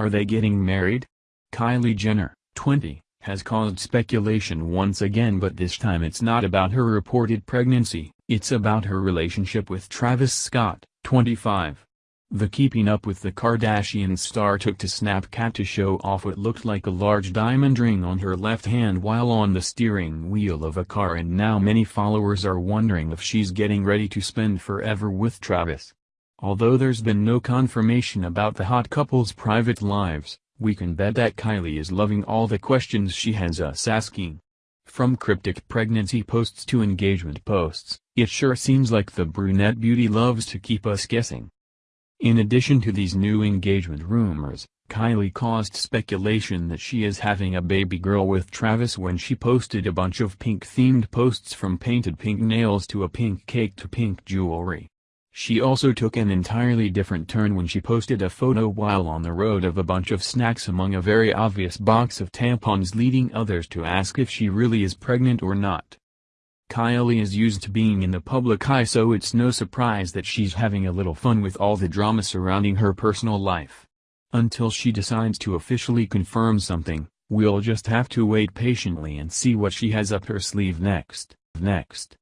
Are they getting married? Kylie Jenner, 20, has caused speculation once again but this time it's not about her reported pregnancy, it's about her relationship with Travis Scott, 25. The Keeping Up with the Kardashians star took to Snapchat to show off what looked like a large diamond ring on her left hand while on the steering wheel of a car and now many followers are wondering if she's getting ready to spend forever with Travis. Although there's been no confirmation about the hot couple's private lives, we can bet that Kylie is loving all the questions she has us asking. From cryptic pregnancy posts to engagement posts, it sure seems like the brunette beauty loves to keep us guessing. In addition to these new engagement rumors, Kylie caused speculation that she is having a baby girl with Travis when she posted a bunch of pink-themed posts from painted pink nails to a pink cake to pink jewelry. She also took an entirely different turn when she posted a photo while on the road of a bunch of snacks among a very obvious box of tampons leading others to ask if she really is pregnant or not. Kylie is used to being in the public eye so it's no surprise that she's having a little fun with all the drama surrounding her personal life. Until she decides to officially confirm something, we'll just have to wait patiently and see what she has up her sleeve next. Next.